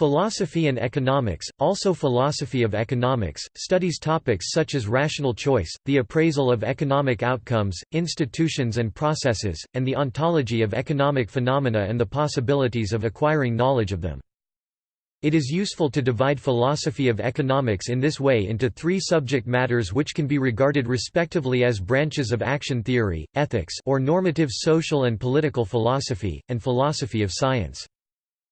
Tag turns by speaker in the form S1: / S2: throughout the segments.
S1: Philosophy and economics, also philosophy of economics, studies topics such as rational choice, the appraisal of economic outcomes, institutions and processes, and the ontology of economic phenomena and the possibilities of acquiring knowledge of them. It is useful to divide philosophy of economics in this way into three subject matters which can be regarded respectively as branches of action theory, ethics or normative social and political philosophy, and philosophy of science.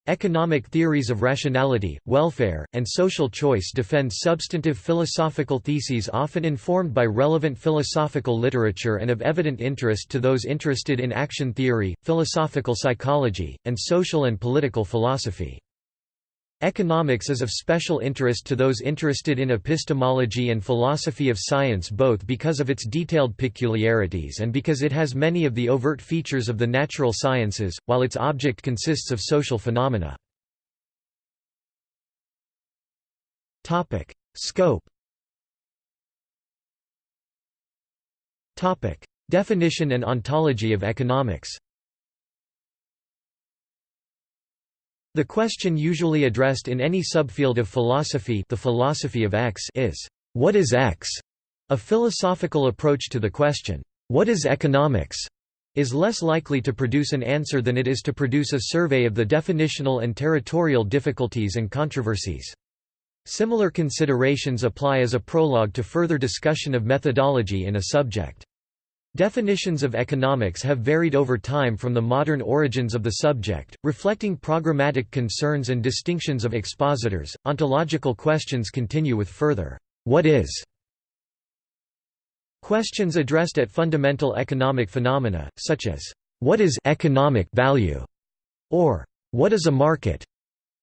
S1: Economic theories of rationality, welfare, and social choice defend substantive philosophical theses often informed by relevant philosophical literature and of evident interest to those interested in action theory, philosophical psychology, and social and political philosophy. Economics is of special interest to those interested in epistemology and philosophy of science both because of its detailed peculiarities and because it has many of the overt features of the natural sciences, while its object consists of social phenomena. Scope Definition and ontology of economics The question usually addressed in any subfield of philosophy the philosophy of X is, "'What is X?' A philosophical approach to the question, "'What is economics?' is less likely to produce an answer than it is to produce a survey of the definitional and territorial difficulties and controversies. Similar considerations apply as a prologue to further discussion of methodology in a subject. Definitions of economics have varied over time from the modern origins of the subject, reflecting programmatic concerns and distinctions of expositors. Ontological questions continue with further, what is? Questions addressed at fundamental economic phenomena, such as, what is economic value? or what is a market?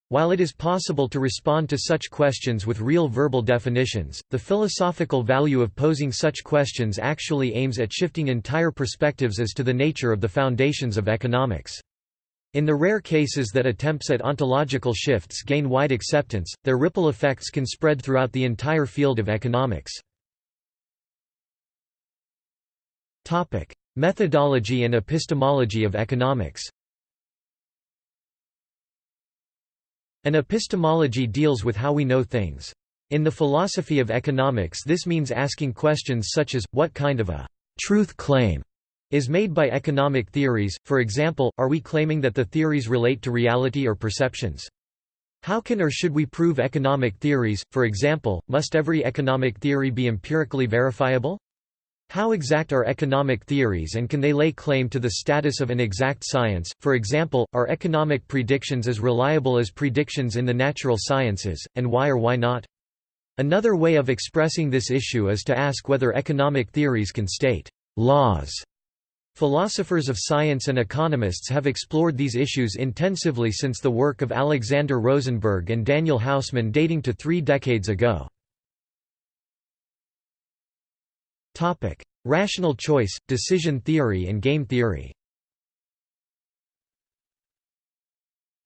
S1: While it is possible to respond to such questions with real verbal definitions, the philosophical value of posing such questions actually aims at shifting entire perspectives as to the nature of the foundations of economics. In the rare cases that attempts at ontological shifts gain wide acceptance, their ripple effects can spread throughout the entire field of economics. Methodology and epistemology of economics An epistemology deals with how we know things. In the philosophy of economics this means asking questions such as, what kind of a «truth claim» is made by economic theories, for example, are we claiming that the theories relate to reality or perceptions? How can or should we prove economic theories, for example, must every economic theory be empirically verifiable? How exact are economic theories and can they lay claim to the status of an exact science, for example, are economic predictions as reliable as predictions in the natural sciences, and why or why not? Another way of expressing this issue is to ask whether economic theories can state laws. Philosophers of science and economists have explored these issues intensively since the work of Alexander Rosenberg and Daniel Hausman dating to three decades ago. Topic: Rational choice, decision theory and game theory.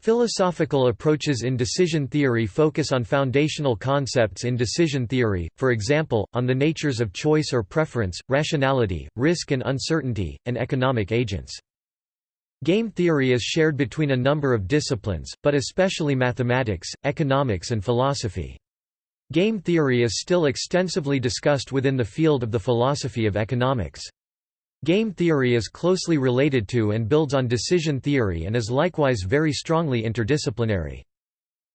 S1: Philosophical approaches in decision theory focus on foundational concepts in decision theory, for example, on the natures of choice or preference, rationality, risk and uncertainty, and economic agents. Game theory is shared between a number of disciplines, but especially mathematics, economics and philosophy. Game theory is still extensively discussed within the field of the philosophy of economics. Game theory is closely related to and builds on decision theory and is likewise very strongly interdisciplinary.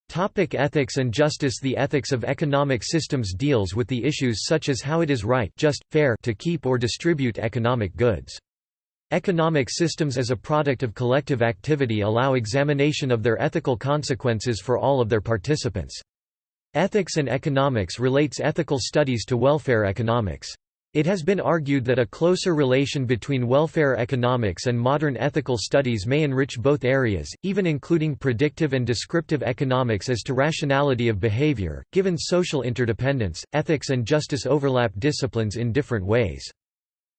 S1: Topic ethics and justice The ethics of economic systems deals with the issues such as how it is right just, fair to keep or distribute economic goods. Economic systems as a product of collective activity allow examination of their ethical consequences for all of their participants. Ethics and economics relates ethical studies to welfare economics. It has been argued that a closer relation between welfare economics and modern ethical studies may enrich both areas, even including predictive and descriptive economics as to rationality of behavior. Given social interdependence, ethics and justice overlap disciplines in different ways.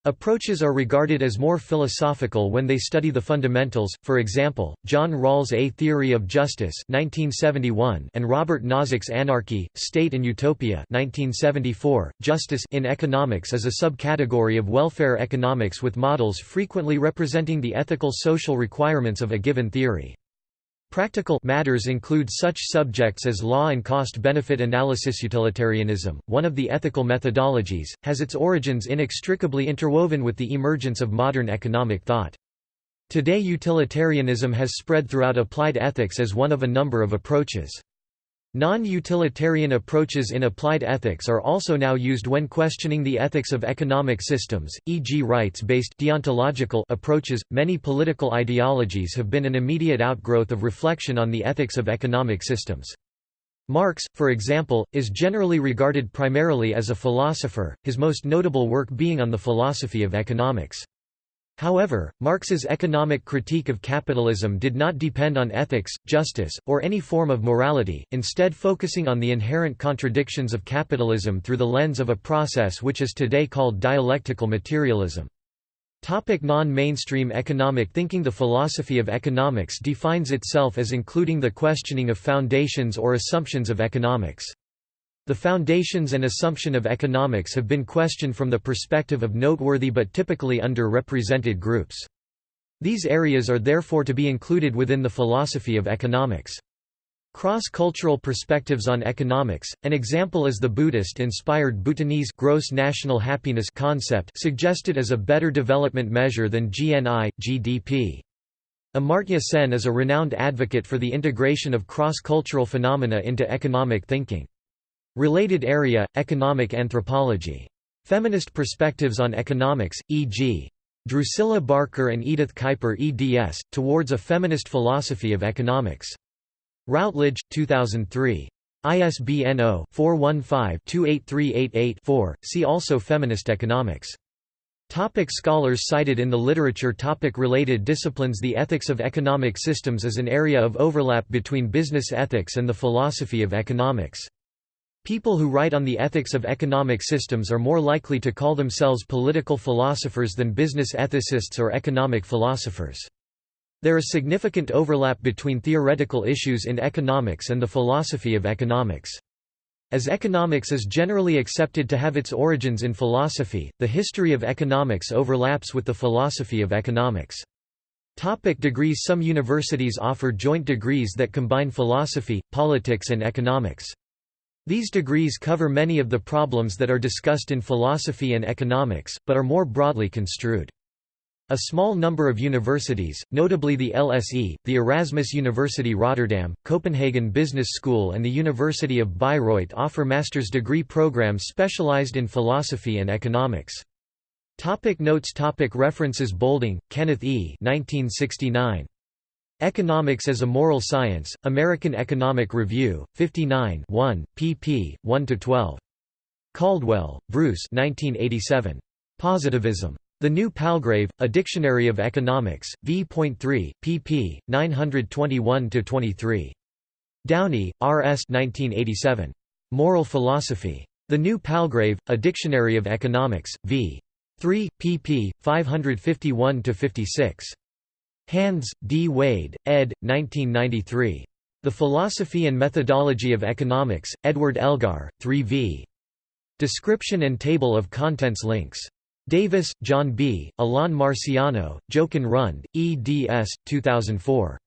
S1: Approaches are regarded as more philosophical when they study the fundamentals, for example, John Rawls' A Theory of Justice 1971 and Robert Nozick's Anarchy, State and Utopia 1974. .Justice in economics is a subcategory of welfare economics with models frequently representing the ethical social requirements of a given theory. Practical matters include such subjects as law and cost-benefit analysis. Utilitarianism, one of the ethical methodologies, has its origins inextricably interwoven with the emergence of modern economic thought. Today utilitarianism has spread throughout applied ethics as one of a number of approaches. Non-utilitarian approaches in applied ethics are also now used when questioning the ethics of economic systems, e.g. rights-based deontological approaches. Many political ideologies have been an immediate outgrowth of reflection on the ethics of economic systems. Marx, for example, is generally regarded primarily as a philosopher, his most notable work being on the philosophy of economics. However, Marx's economic critique of capitalism did not depend on ethics, justice, or any form of morality, instead focusing on the inherent contradictions of capitalism through the lens of a process which is today called dialectical materialism. Non-mainstream economic thinking The philosophy of economics defines itself as including the questioning of foundations or assumptions of economics. The foundations and assumption of economics have been questioned from the perspective of noteworthy but typically under-represented groups. These areas are therefore to be included within the philosophy of economics. Cross-cultural perspectives on economics, an example is the Buddhist-inspired Bhutanese gross national happiness concept suggested as a better development measure than GNI, GDP. Amartya Sen is a renowned advocate for the integration of cross-cultural phenomena into economic thinking. Related area, economic anthropology. Feminist perspectives on economics, e.g. Drucilla Barker and Edith Kuiper eds, Towards a Feminist Philosophy of Economics. Routledge, 2003. ISBN 0-415-28388-4, see also Feminist economics. Topic scholars cited in the literature topic Related disciplines The ethics of economic systems is an area of overlap between business ethics and the philosophy of economics. People who write on the ethics of economic systems are more likely to call themselves political philosophers than business ethicists or economic philosophers. There is significant overlap between theoretical issues in economics and the philosophy of economics. As economics is generally accepted to have its origins in philosophy, the history of economics overlaps with the philosophy of economics. Topic degrees Some universities offer joint degrees that combine philosophy, politics and economics. These degrees cover many of the problems that are discussed in philosophy and economics, but are more broadly construed. A small number of universities, notably the LSE, the Erasmus University Rotterdam, Copenhagen Business School and the University of Bayreuth offer master's degree programs specialized in philosophy and economics. Topic notes topic References Boulding, Kenneth E. 1969. Economics as a Moral Science, American Economic Review, 59 1, pp. 1–12. Caldwell, Bruce 1987. Positivism. The New Palgrave, A Dictionary of Economics, v.3, pp. 921–23. Downie, R. S. 1987. Moral Philosophy. The New Palgrave, A Dictionary of Economics, v. 3, pp. 551–56. Hands, D. Wade, ed. 1993. The Philosophy and Methodology of Economics, Edward Elgar, 3 v. Description and Table of Contents links. Davis, John B., Alain Marciano, Jochen Rund, eds. 2004.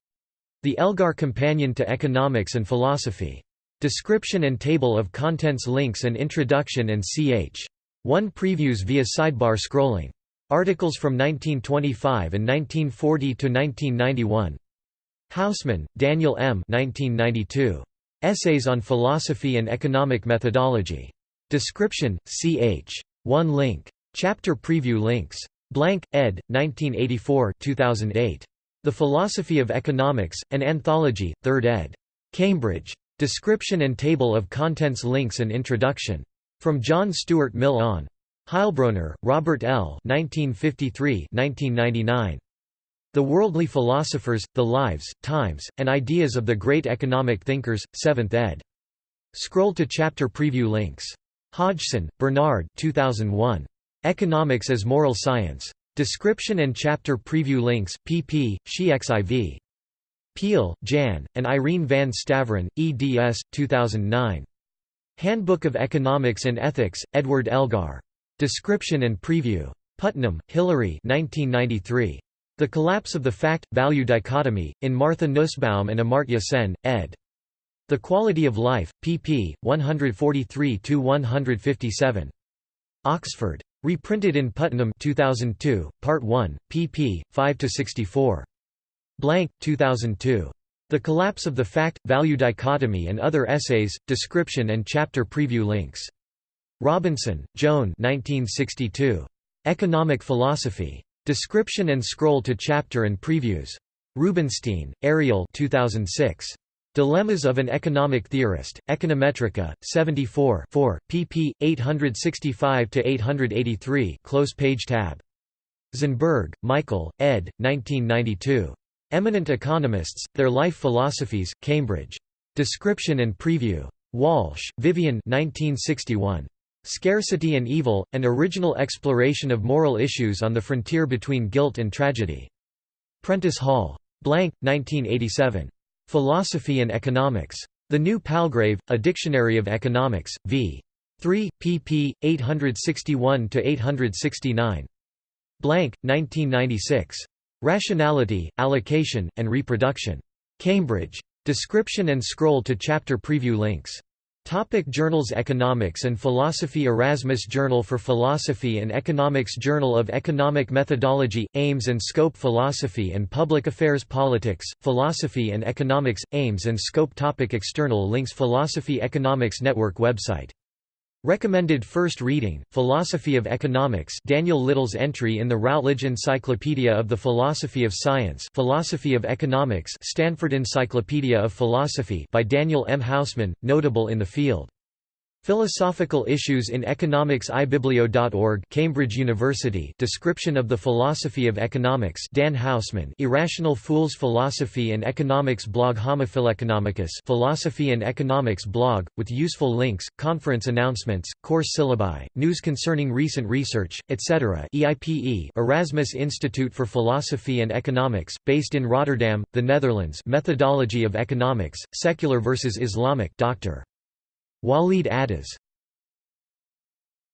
S1: The Elgar Companion to Economics and Philosophy. Description and Table of Contents links and Introduction and ch. 1 previews via sidebar scrolling. Articles from 1925 and 1940 to 1991. Hausman, Daniel M. 1992. Essays on Philosophy and Economic Methodology. Description, ch. 1 link. Chapter preview links. Blank, ed. 1984 2008. The Philosophy of Economics, an Anthology, 3rd ed. Cambridge. Description and table of contents links and introduction. From John Stuart Mill on. Heilbroner, Robert L. 1953–1999. The Worldly Philosophers, The Lives, Times, and Ideas of the Great Economic Thinkers, 7th ed. Scroll to chapter preview links. Hodgson, Bernard 2001. Economics as Moral Science. Description and chapter preview links, pp. SHE XIV. Peil, Jan, and Irene van Staveren, eds. 2009. Handbook of Economics and Ethics, Edward Elgar. Description and Preview. Putnam, Hilary 1993. The Collapse of the Fact-Value Dichotomy, in Martha Nussbaum and Amartya Sen, ed. The Quality of Life, pp. 143–157. Oxford. Reprinted in Putnam 2002, Part 1, pp. 5–64. Blank, 2002. The Collapse of the Fact-Value Dichotomy and Other Essays, Description and Chapter Preview Links. Robinson, Joan 1962. Economic Philosophy. Description and scroll to chapter and previews. Rubinstein, Ariel 2006. Dilemmas of an Economic Theorist, Econometrica, 74 4, pp. 865–883 close page tab. Szenberg, Michael, ed. 1992. Eminent Economists, Their Life Philosophies, Cambridge. Description and Preview. Walsh, Vivian 1961. Scarcity and Evil, An Original Exploration of Moral Issues on the Frontier Between Guilt and Tragedy. Prentice Hall. Blank, 1987. Philosophy and Economics. The New Palgrave, A Dictionary of Economics, v. 3, pp. 861–869. Blank, 1996. Rationality, Allocation, and Reproduction. Cambridge. Description and scroll to chapter preview links. Topic Journals Economics and Philosophy Erasmus Journal for Philosophy and Economics Journal of Economic Methodology, Aims and Scope Philosophy and Public Affairs Politics, Philosophy and Economics, Aims and Scope Topic External links Philosophy Economics Network website Recommended first reading, Philosophy of Economics Daniel Little's entry in the Routledge Encyclopedia of the Philosophy of Science Philosophy of Economics Stanford Encyclopedia of Philosophy by Daniel M. Hausman, notable in the field. Philosophical Issues in Economics iBiblio.org Cambridge University Description of the Philosophy of Economics Dan Hausman Irrational Fools Philosophy and Economics blog Homophileconomicus Philosophy and Economics blog, with useful links, conference announcements, course syllabi, news concerning recent research, etc. EIPE Erasmus Institute for Philosophy and Economics, based in Rotterdam, the Netherlands Methodology of Economics, Secular versus Islamic Dr. Walid Addas